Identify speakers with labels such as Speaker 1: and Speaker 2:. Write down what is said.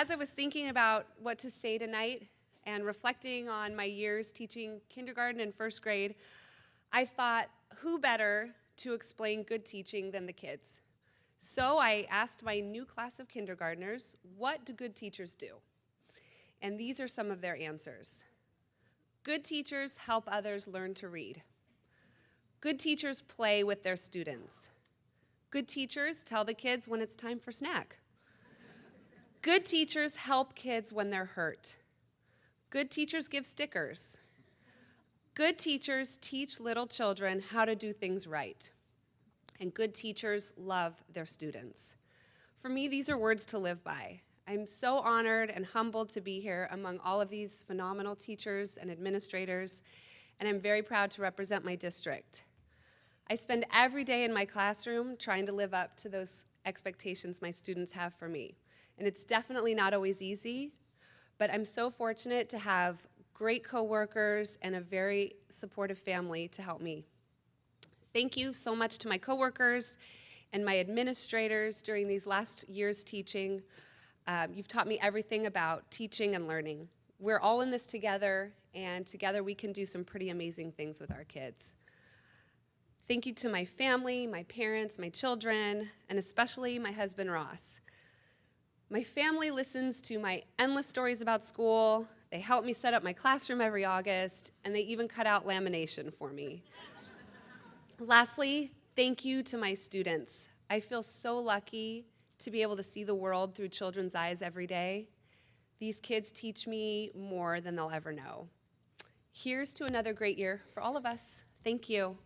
Speaker 1: As I was thinking about what to say tonight and reflecting on my years teaching kindergarten and first grade, I thought, who better to explain good teaching than the kids? So I asked my new class of kindergartners, what do good teachers do? And these are some of their answers. Good teachers help others learn to read. Good teachers play with their students. Good teachers tell the kids when it's time for snack. Good teachers help kids when they're hurt. Good teachers give stickers. Good teachers teach little children how to do things right. And good teachers love their students. For me, these are words to live by. I'm so honored and humbled to be here among all of these phenomenal teachers and administrators, and I'm very proud to represent my district. I spend every day in my classroom trying to live up to those expectations my students have for me. And it's definitely not always easy, but I'm so fortunate to have great coworkers and a very supportive family to help me. Thank you so much to my coworkers and my administrators during these last years teaching. Um, you've taught me everything about teaching and learning. We're all in this together, and together we can do some pretty amazing things with our kids. Thank you to my family, my parents, my children, and especially my husband, Ross. My family listens to my endless stories about school. They help me set up my classroom every August, and they even cut out lamination for me. Lastly, thank you to my students. I feel so lucky to be able to see the world through children's eyes every day. These kids teach me more than they'll ever know. Here's to another great year for all of us. Thank you.